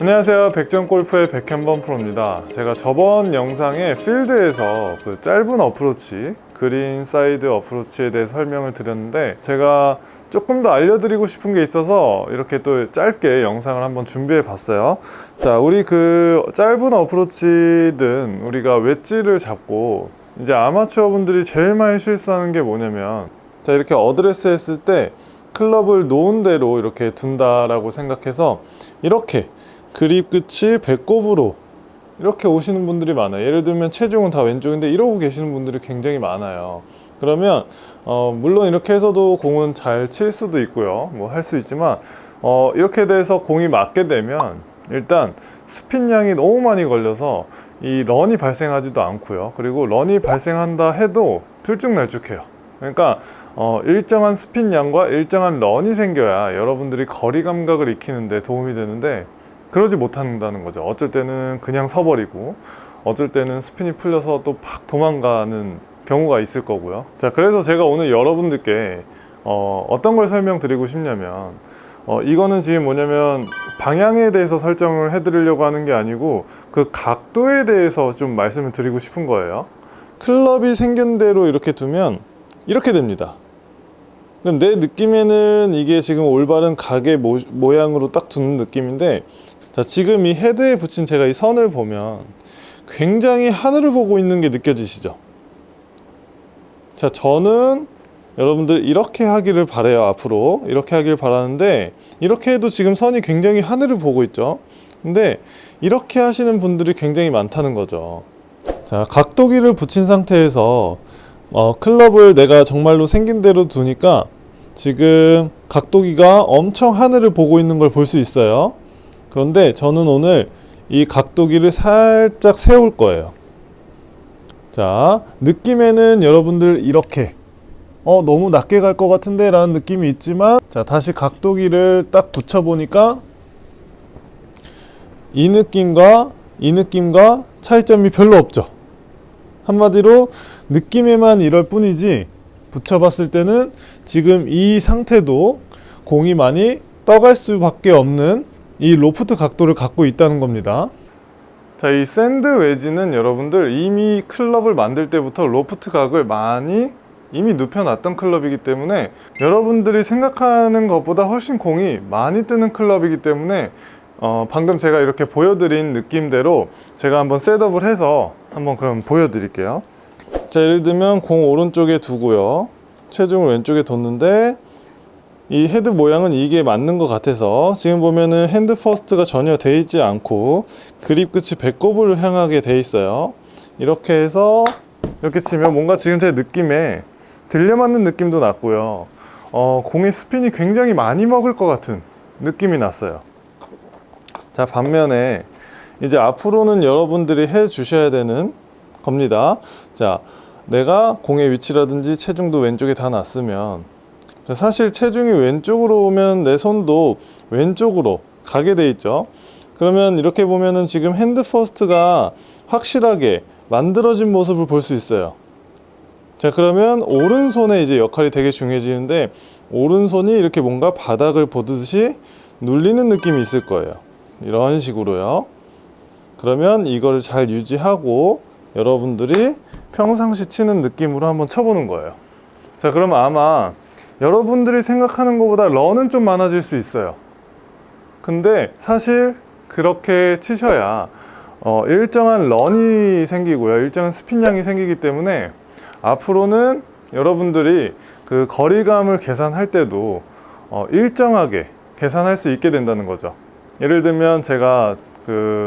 안녕하세요. 백전골프의 백현범 프로입니다. 제가 저번 영상에 필드에서 그 짧은 어프로치 그린 사이드 어프로치에 대해 설명을 드렸는데 제가 조금 더 알려드리고 싶은 게 있어서 이렇게 또 짧게 영상을 한번 준비해 봤어요. 자 우리 그 짧은 어프로치든 우리가 웨지를 잡고 이제 아마추어 분들이 제일 많이 실수하는 게 뭐냐면 자 이렇게 어드레스 했을 때 클럽을 놓은 대로 이렇게 둔다라고 생각해서 이렇게 그립 끝이 배꼽으로 이렇게 오시는 분들이 많아요. 예를 들면 체중은 다 왼쪽인데 이러고 계시는 분들이 굉장히 많아요. 그러면 어 물론 이렇게 해서도 공은 잘 칠 수도 있고요. 뭐 할 수 있지만 어 이렇게 돼서 공이 맞게 되면 일단 스핀 양이 너무 많이 걸려서 이 런이 발생하지도 않고요. 그리고 런이 발생한다 해도 들쭉날쭉해요. 그러니까 어, 일정한 스핀 양과 일정한 런이 생겨야 여러분들이 거리 감각을 익히는데 도움이 되는데 그러지 못한다는 거죠. 어쩔 때는 그냥 서버리고 어쩔 때는 스핀이 풀려서 또 팍 도망가는 경우가 있을 거고요. 자 그래서 제가 오늘 여러분들께 어, 어떤 걸 설명드리고 싶냐면 어, 이거는 지금 뭐냐면 방향에 대해서 설정을 해드리려고 하는 게 아니고 그 각도에 대해서 좀 말씀을 드리고 싶은 거예요. 클럽이 생긴 대로 이렇게 두면 이렇게 됩니다. 내 느낌에는 이게 지금 올바른 각의 모, 모양으로 딱 두는 느낌인데 자 지금 이 헤드에 붙인 제가 이 선을 보면 굉장히 하늘을 보고 있는 게 느껴지시죠? 자 저는 여러분들 이렇게 하기를 바래요 앞으로. 이렇게 하길 바라는데 이렇게 해도 지금 선이 굉장히 하늘을 보고 있죠? 근데 이렇게 하시는 분들이 굉장히 많다는 거죠. 자 각도기를 붙인 상태에서 어, 클럽을 내가 정말로 생긴 대로 두니까 지금 각도기가 엄청 하늘을 보고 있는 걸 볼 수 있어요 그런데 저는 오늘 이 각도기를 살짝 세울 거예요. 자 느낌에는 여러분들 이렇게 어 너무 낮게 갈 것 같은데 라는 느낌이 있지만 자 다시 각도기를 딱 붙여 보니까 이 느낌과 이 느낌과 차이점이 별로 없죠. 한마디로 느낌에만 이럴 뿐이지 붙여봤을 때는 지금 이 상태도 공이 많이 떠갈 수밖에 없는 이 로프트 각도를 갖고 있다는 겁니다. 자, 이 샌드 웨지는 여러분들 이미 클럽을 만들 때부터 로프트 각을 많이 이미 눕혀놨던 클럽이기 때문에 여러분들이 생각하는 것보다 훨씬 공이 많이 뜨는 클럽이기 때문에 어, 방금 제가 이렇게 보여드린 느낌대로 제가 한번 setup을 해서 한번 그럼 보여드릴게요. 자 예를 들면 공 오른쪽에 두고요. 체중을 왼쪽에 뒀는데 이 헤드 모양은 이게 맞는 것 같아서 지금 보면은 hand first가 전혀 돼 있지 않고 그립 끝이 배꼽을 향하게 돼 있어요. 이렇게 해서 이렇게 치면 뭔가 지금 제 느낌에 들려맞는 느낌도 났고요. 어, 공의 스핀이 굉장히 많이 먹을 것 같은 느낌이 났어요. 자 반면에 이제 앞으로는 여러분들이 해 주셔야 되는 겁니다. 자 내가 공의 위치라든지 체중도 왼쪽에 다 놨으면 사실 체중이 왼쪽으로 오면 내 손도 왼쪽으로 가게 돼 있죠. 그러면 이렇게 보면은 지금 hand first가 확실하게 만들어진 모습을 볼 수 있어요. 자 그러면 오른손의 이제 역할이 되게 중요해지는데 오른손이 이렇게 뭔가 바닥을 보듯이 눌리는 느낌이 있을 거예요. 이런 식으로요. 그러면 이걸 잘 유지하고 여러분들이 평상시 치는 느낌으로 한번 쳐보는 거예요. 자 그러면 아마 여러분들이 생각하는 것보다 런은 좀 많아질 수 있어요. 근데 사실 그렇게 치셔야 어, 일정한 런이 생기고요. 일정한 스핀량이 생기기 때문에 앞으로는 여러분들이 그 거리감을 계산할 때도 어, 일정하게 계산할 수 있게 된다는 거죠. 예를 들면 제가 그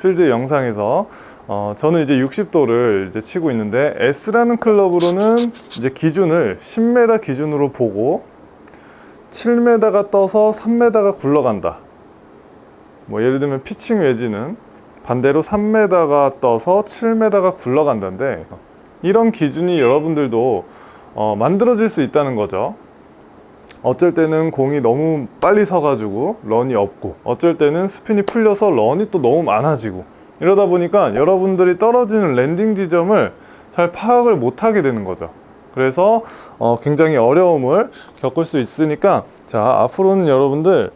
필드 영상에서 어, 저는 이제 60도를 이제 치고 있는데 S라는 클럽으로는 이제 기준을 10m 기준으로 보고 7m가 떠서 3m가 굴러간다. 뭐 예를 들면 pitching wedge는 반대로 3m가 떠서 7m가 굴러간다는데 이런 기준이 여러분들도 어, 만들어질 수 있다는 거죠. 어쩔 때는 공이 너무 빨리 서가지고 run이 없고 어쩔 때는 스핀이 풀려서 run이 또 너무 많아지고 이러다 보니까 여러분들이 떨어지는 landing 지점을 잘 파악을 못하게 되는 거죠 그래서 어, 굉장히 어려움을 겪을 수 있으니까 자 앞으로는 여러분들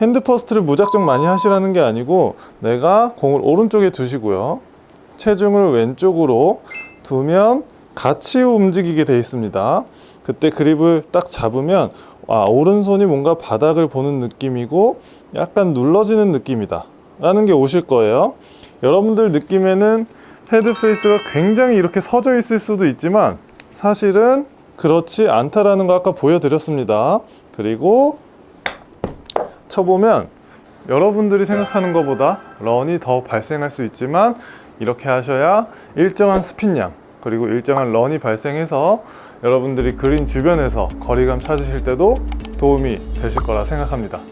hand first를 무작정 많이 하시라는 게 아니고 내가 공을 오른쪽에 두시고요. 체중을 왼쪽으로 두면 같이 움직이게 되어 있습니다. 그때 그립을 딱 잡으면 아, 오른손이 뭔가 바닥을 보는 느낌이고 약간 눌러지는 느낌이다. 라는 게 오실 거예요. 여러분들 느낌에는 head face가 굉장히 이렇게 서져 있을 수도 있지만 사실은 그렇지 않다라는 거 아까 보여드렸습니다. 그리고 쳐보면 여러분들이 생각하는 것보다 런이 더 발생할 수 있지만 이렇게 하셔야 일정한 스핀량 그리고 일정한 런이 발생해서 여러분들이 그린 주변에서 거리감 찾으실 때도 도움이 되실 거라 생각합니다.